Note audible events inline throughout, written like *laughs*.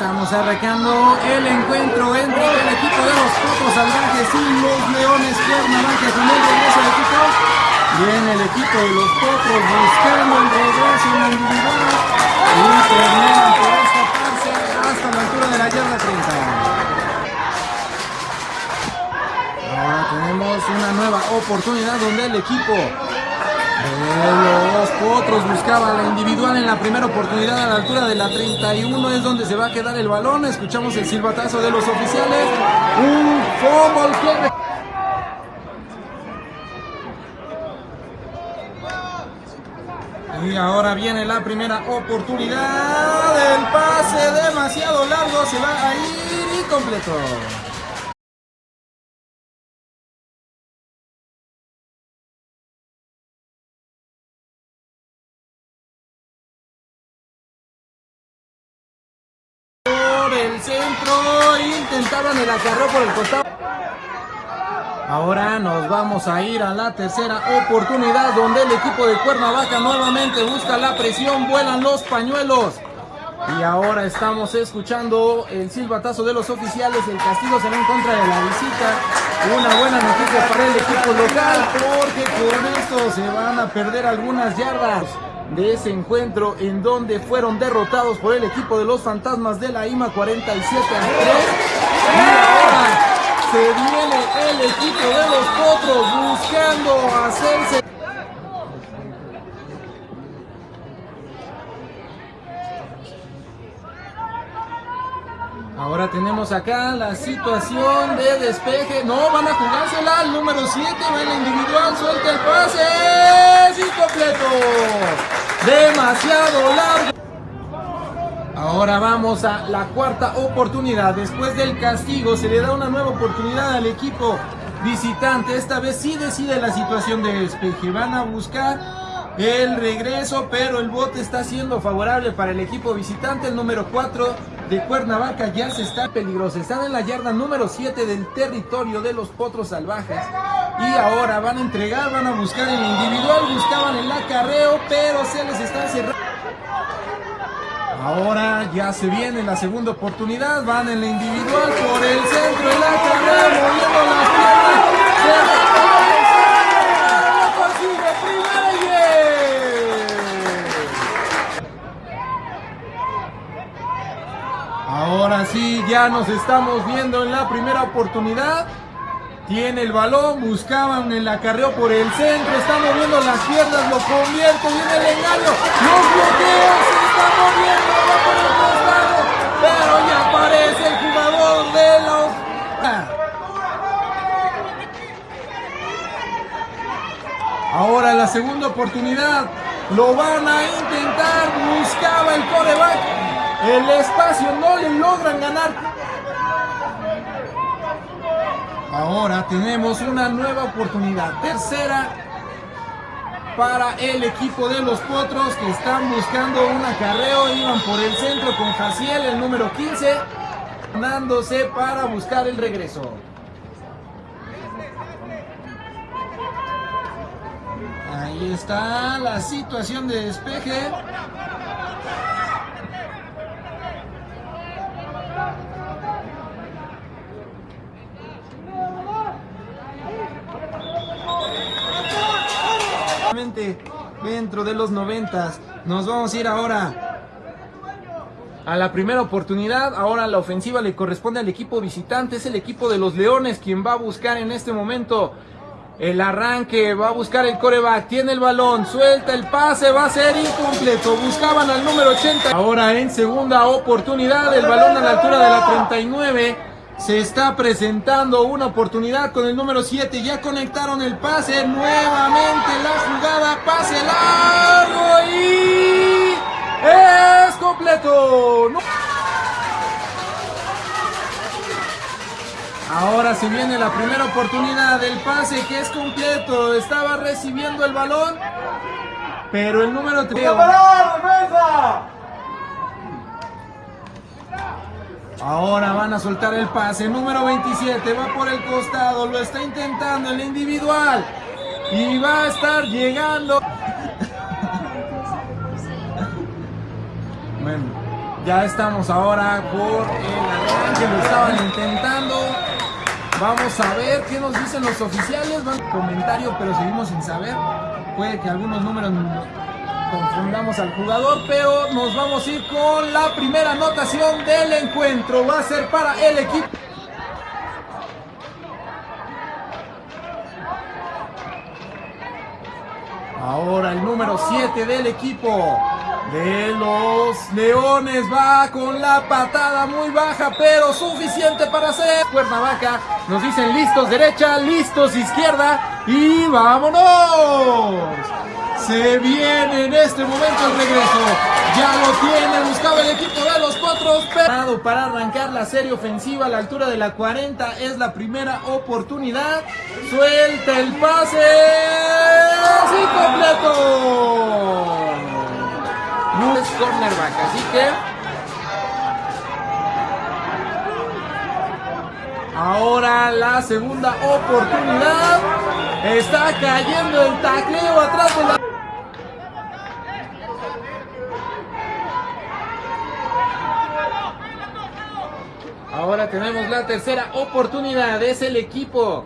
Estamos arrancando el encuentro entre el equipo de los Potros Salvajes y los Leones Cuernavaca con el regreso del equipo. Viene el equipo de los Potros buscando el regreso en la individual y terminan por escaparse hasta la altura de la yarda 30. Ahora tenemos una nueva oportunidad donde el equipo los potros buscaban la individual en la primera oportunidad a la altura de la 31 es donde se va a quedar el balón. Escuchamos el silbatazo de los oficiales. Un fumble Y ahora viene la primera oportunidad. El pase demasiado largo se va a ir incompleto. el acarreo por el costado. Ahora nos vamos a ir a la tercera oportunidad donde el equipo de Cuernavaca nuevamente busca la presión, vuelan los pañuelos. Y ahora estamos escuchando el silbatazo de los oficiales, el castigo será en contra de la visita. Una buena noticia para el equipo local porque con esto se van a perder algunas yardas de ese encuentro en donde fueron derrotados por el equipo de los fantasmas de la IMA 47 a 3. Se viene el equipo de los potros buscando hacerse Ahora tenemos acá la situación de despeje. No, van a jugársela. El número 7 va en la individual. Suelta el pase. Es incompleto. Demasiado largo. Ahora vamos a la cuarta oportunidad. Después del castigo se le da una nueva oportunidad al equipo visitante. Esta vez sí decide la situación de despeje. Van a buscar el regreso, pero el bote está siendo favorable para el equipo visitante. El número 4 de Cuernavaca ya se está peligroso. Están en la yarda número 7 del territorio de los potros salvajes. Y ahora van a entregar, van a buscar el individual. Buscaban el acarreo, pero se les está cerrando. Ahora ya se viene la segunda oportunidad. Van en la individual por el centro. El acarreo moviendo las piernas. Ahora sí, ya nos estamos viendo en la primera oportunidad. Tiene el balón, buscaban el acarreo por el centro, está moviendo las piernas, lo convierte, viene el engaño, los bloqueos, pero ya aparece el jugador de los... Ahora la segunda oportunidad, lo van a intentar, buscaba el coreback, el espacio no le logran ganar. Ahora tenemos una nueva oportunidad. Tercera para el equipo de los Potros que están buscando un acarreo. Iban por el centro con Jaciel, el número 15, dándose para buscar el regreso. Ahí está la situación de despeje. Dentro de los noventas. Nos vamos a ir ahora a la primera oportunidad. Ahora la ofensiva le corresponde al equipo visitante. Es el equipo de los Leones quien va a buscar en este momento el arranque. Va a buscar el coreback. Tiene el balón. Suelta el pase. Va a ser incompleto. Buscaban al número 80. Ahora en segunda oportunidad. El balón a la altura de la 39. Se está presentando una oportunidad con el número 7. Ya conectaron el pase. Nuevamente la jugada. Pase largo y es completo. Ahora se viene la primera oportunidad del pase que es completo. Estaba recibiendo el balón. Pero el número 3. Ahora van a soltar el pase. Número 27 va por el costado. Lo está intentando el individual. Y va a estar llegando. *laughs* bueno, Ya estamos ahora por el arranque, lo estaban intentando. Vamos a ver qué nos dicen los oficiales. Van comentario, pero seguimos sin saber. Puede que algunos números confundamos al jugador, pero nos vamos a ir con la primera anotación del encuentro. Va a ser para el equipo. Ahora el número 7 del equipo de los Leones va con la patada muy baja, pero suficiente para hacer. Cuernavaca nos dicen listos derecha, listos izquierda y vámonos. Se viene en este momento el regreso. Ya lo tiene, buscaba el equipo de los. Pero para arrancar la serie ofensiva a la altura de la 40 es la primera oportunidad. Suelta el pase. Sí, completo. No es cornerback, así que Ahora la segunda oportunidad. Está cayendo el tacleo atrás de la. Ahora tenemos la tercera oportunidad. Es el equipo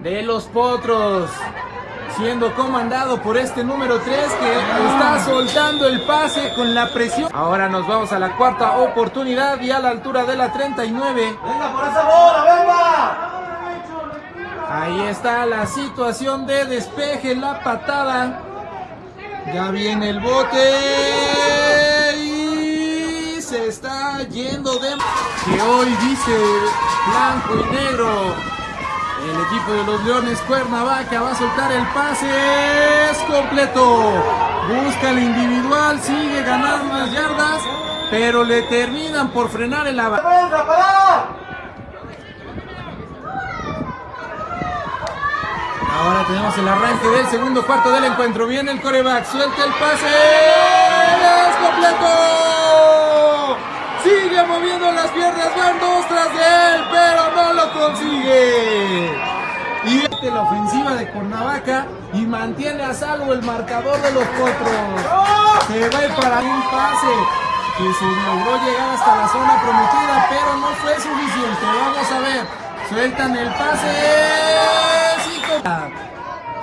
de los Potros. Siendo comandado por este número 3 que está soltando el pase con la presión. Ahora nos vamos a la cuarta oportunidad y a la altura de la 39. ¡Venga por esa bola, venga! Ahí está la situación de despeje, la patada. Ya viene el bote. Se está yendo de... Que hoy dice blanco y negro. El equipo de los Leones Cuernavaca va a soltar el pase. Es completo. Busca el individual. Sigue ganando las yardas. Pero le terminan por frenar el avance. Ahora tenemos el arranque del segundo cuarto del encuentro. Viene el coreback, suelta el pase. ¡Es completo! Sigue moviendo las piernas, van dos tras de él, pero no lo consigue. Y este la ofensiva de Cuernavaca y mantiene a salvo el marcador de los potros. Se va para un pase que se logró llegar hasta la zona prometida, pero no fue suficiente. Vamos a ver. Sueltan el pase.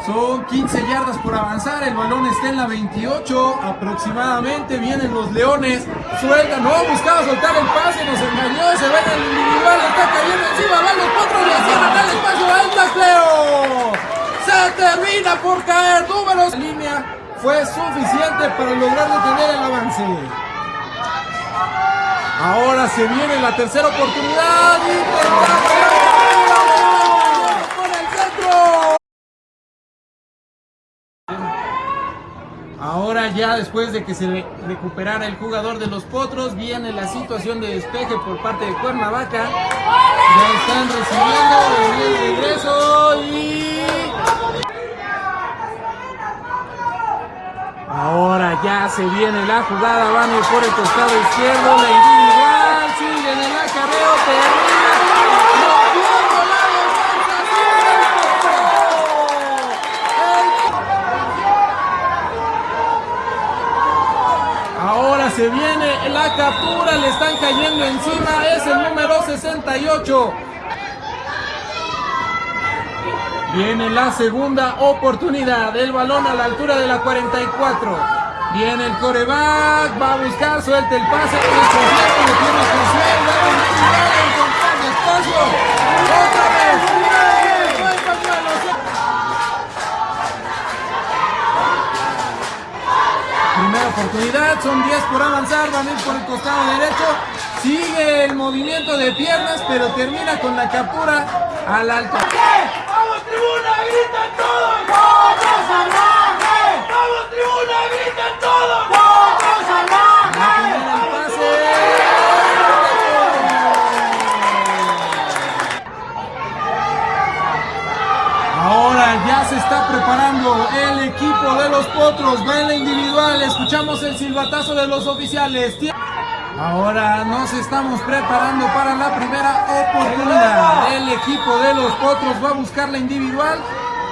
Son 15 yardas por avanzar, el balón está en la 28 aproximadamente, vienen los leones, sueltan, no, buscaba soltar el pase, nos engañó, se va en el individual, está cayendo encima, van los potros, le cierran el espacio, va el tacleo, se termina por caer, números, la línea fue suficiente para lograr detener el avance. Ahora se viene la tercera oportunidad, intentando por el centro. Ahora ya después de que se recuperara el jugador de los Potros, viene la situación de despeje por parte de Cuernavaca. Ya están recibiendo el regreso y... Ahora ya se viene la jugada, van por el costado izquierdo, la individual, siguen en el acarreo, termina rompiendo la defensa, El Ahora se viene captura, le están cayendo encima, es el número 68. Viene la segunda oportunidad, el balón a la altura de la 44. Viene el coreback, va a buscar, suelta el pase, lo tiene son 10 por avanzar, van a por el costado derecho. Sigue el movimiento de piernas, pero termina con la captura a la altura. ¡Vamos, tribuna! ¡Gritan todos! ¡Vamos! ¡Vamos, tribuna! ¡Gritan todos! Se está preparando el equipo de los potros. Va en la individual. Escuchamos el silbatazo de los oficiales. Ahora nos estamos preparando para la primera oportunidad. El equipo de los potros va a buscar la individual.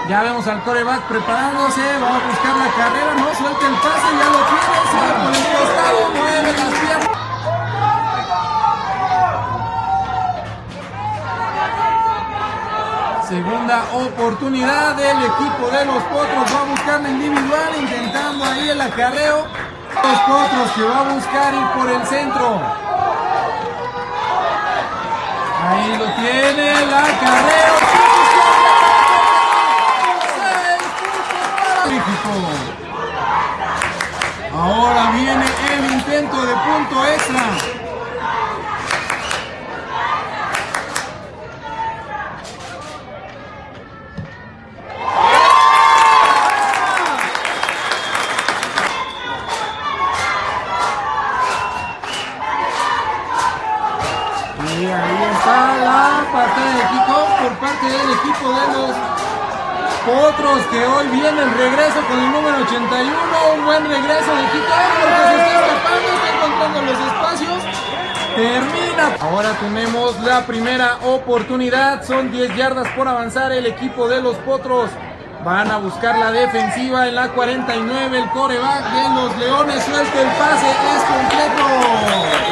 Ya vemos al coreback preparándose, va a buscar la carrera, no suelta el pase, ya lo tiene, se va por el costado. Oportunidad del equipo de los Potros. Va a buscar la individual, intentando ahí el acarreo. Los Potros que va a buscar ir por el centro. Ahí lo tiene, el acarreo. Ahora viene el intento de punto extra. Y ahí está la patada de kickoff por parte del equipo de los Potros que hoy viene el regreso con el número 81. Un buen regreso de kickoff porque se está escapando, está encontrando los espacios. Termina. Ahora tenemos la primera oportunidad. Son 10 yardas por avanzar el equipo de los Potros. Van a buscar la defensiva en la 49. El coreback de los Leones suelta el pase. Es completo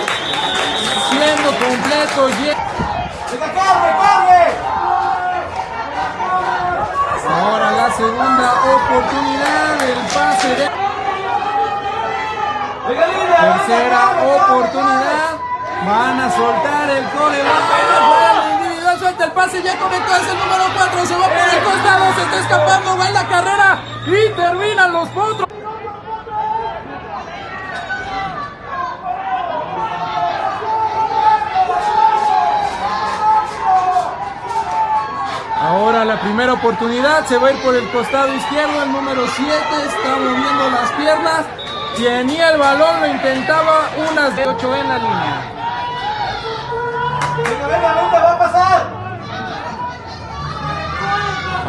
siendo completo. ¡Venga, carne, carne! Ahora la segunda oportunidad, el pase de tercera oportunidad. Van a soltar el. El individual suelta el pase, ya conectó, es el número 4, se va por el costado, se está escapando, va en la carrera y terminan los potros. Ahora la primera oportunidad se va a ir por el costado izquierdo. El número 7 está moviendo las piernas. Tenía el balón, lo intentaba. Unas de 8 en la línea.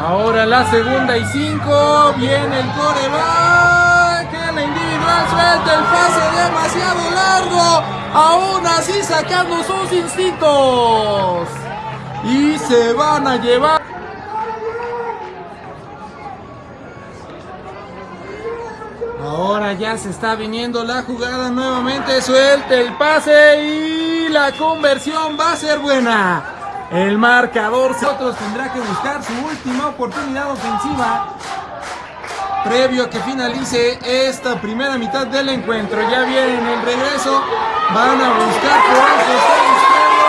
Ahora la segunda y 5. Viene el coreback. En la individual suelta el pase demasiado largo. Aún así sacando sus instintos. Y se van a llevar. Ahora ya se está viniendo la jugada nuevamente. Suelta el pase y la conversión va a ser buena. El marcador otros tendrá que buscar su última oportunidad ofensiva previo a que finalice esta primera mitad del encuentro. Ya viene en el regreso. Van a buscar por el costado izquierdo.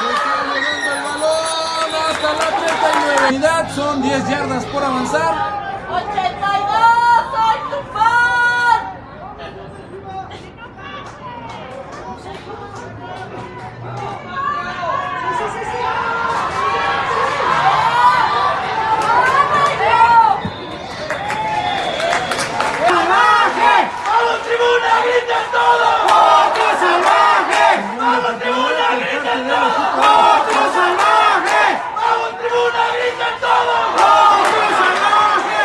Se está moviendo el balón hasta la 39. Unidad, Son 10 yardas por avanzar. 82, soy tu fan. ¡Salvaje! ¡Vamos, tribuna! ¡Griten todos! ¡Otro salvaje! ¡Vamos, tribuna! ¡Griten todos! ¡Otro salvaje! ¡Vamos, tribuna! ¡Griten todos! ¡Otro salvaje!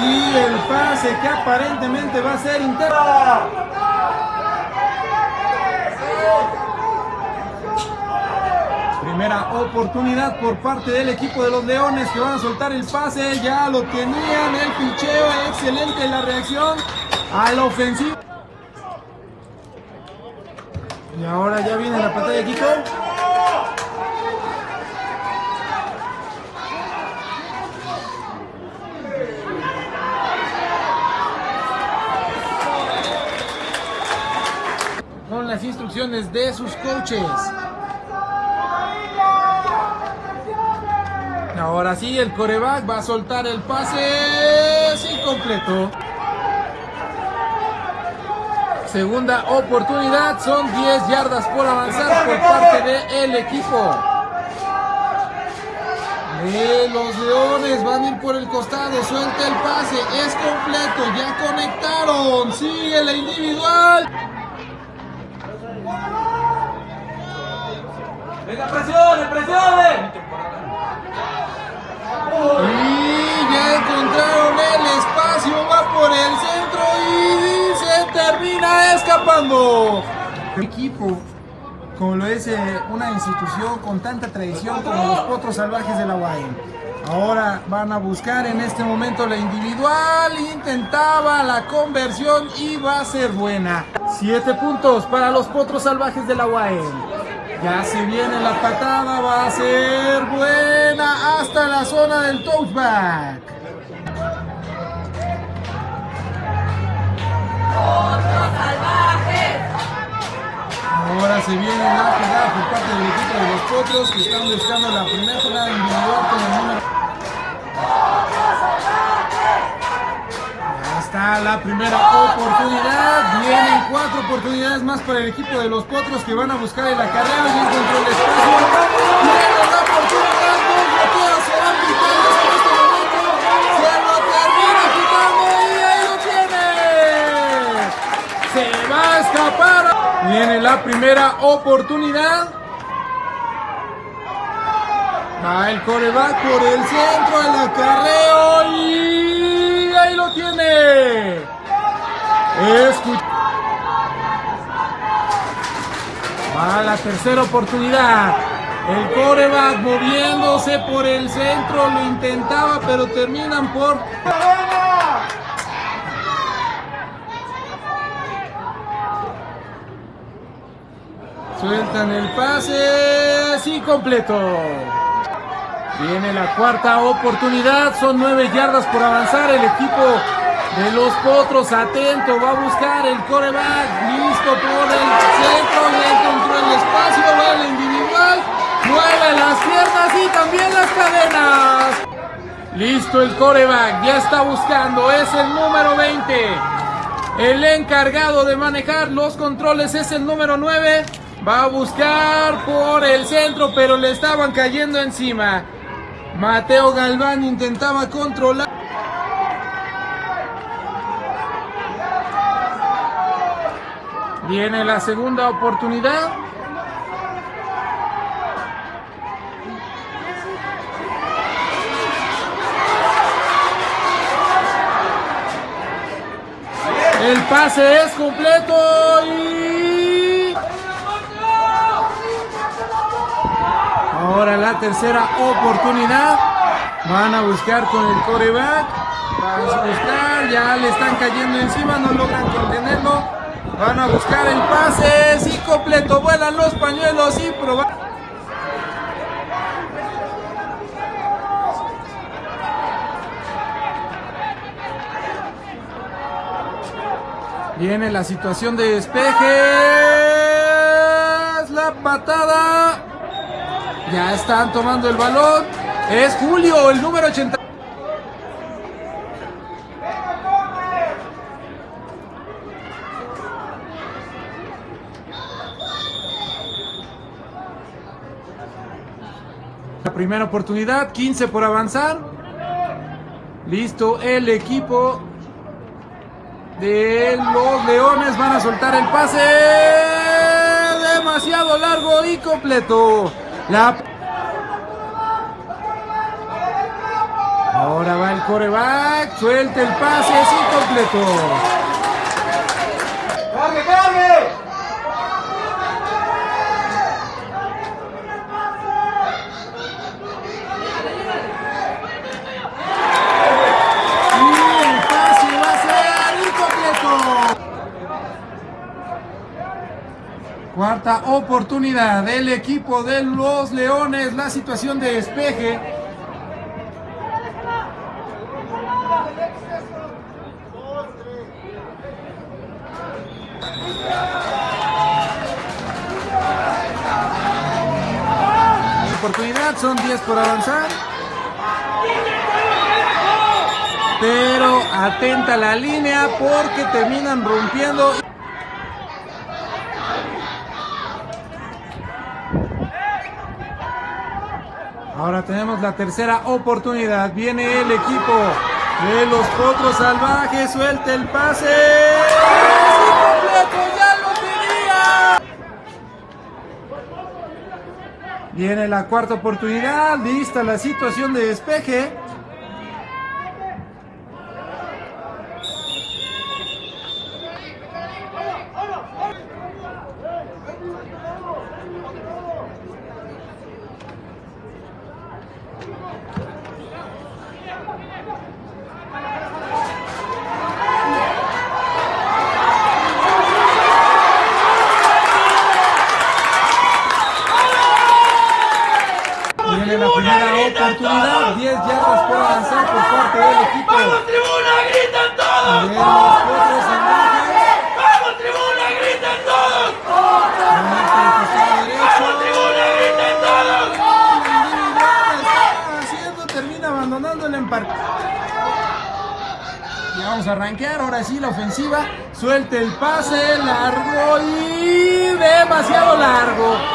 Y el pase que aparentemente va a ser interno. Primera oportunidad por parte del equipo de los Leones que van a soltar el pase. Ya lo tenían el picheo. Excelente la reacción a la ofensiva. Y ahora ya viene la pantalla Kiko. Con de sus coaches. Ahora sí, el coreback va a soltar el pase. Es incompleto. Segunda oportunidad, son 10 yardas por avanzar por parte del equipo. De los Leones van a ir por el costado, suelta el pase, es completo, ya conectaron, sigue la individual. Y ya encontraron el espacio, va por el centro y se termina escapando. Equipo, como lo es una institución con tanta tradición como los Potros Salvajes de la UAM. Ahora van a buscar en este momento la individual. Intentaba la conversión y va a ser buena. Siete puntos para los potros salvajes de la UAM. Ya se viene la patada, va a ser buena hasta la zona del touchback. ¡Potros salvajes! Ahora se viene la jugada por parte del equipo de los potros que están buscando la primera jugada individual con el número. La primera oportunidad. Vienen cuatro oportunidades más para el equipo de los potros que van a buscar el acarreo y el espacio. Se va a escapar. Viene la primera oportunidad. Va el coreback por el centro, el acarreo y. Escucha. Va la tercera oportunidad. El coreback moviéndose por el centro, lo intentaba, pero terminan por Sueltan el pase, sí completo. Viene la cuarta oportunidad, son nueve yardas por avanzar. El equipo de los potros atento, va a buscar el coreback, listo por el centro, ya encontró el espacio, va el individual, mueve las piernas y también las cadenas. Listo el coreback, ya está buscando, es el número 20. El encargado de manejar los controles es el número 9. Va a buscar por el centro, pero le estaban cayendo encima. Mateo Galván intentaba controlar. Viene la segunda oportunidad. El pase es completo y ahora la tercera oportunidad. Van a buscar con el coreback. Van a buscar, ya le están cayendo encima, no logran contenerlo. Van a buscar el pase, sí completo, vuelan los pañuelos y probar. Viene la situación de despejes. La patada. Ya están tomando el balón. Es Julio, el número 80. Primera oportunidad, 15 por avanzar. Listo, el equipo de los Leones van a soltar el pase demasiado largo y completo. Ahora va el coreback, suelta el pase, es incompleto. ¡Cargue, cargue! Y el pase va a ser incompleto. Cuarta oportunidad del equipo de los Leones, la situación de despeje. Oportunidad, son 10 por avanzar. Pero atenta la línea porque terminan rompiendo. Ahora tenemos la tercera oportunidad. Viene el equipo de los potros salvajes. Suelta el pase. Viene la cuarta oportunidad. Lista la situación de despeje. Primera oportunidad, 10 yardas por avanzar por parte del equipo. ¡Vamos, tribuna! ¡Gritan todos! los. ¡Vamos, tribuna! ¡Gritan todos! ¡Vamos, tribuna! ¡Gritan todos! haciendo? Termina abandonando el empar. Y vamos a arrancar, ahora sí la ofensiva. Suelte el pase, largo y demasiado largo.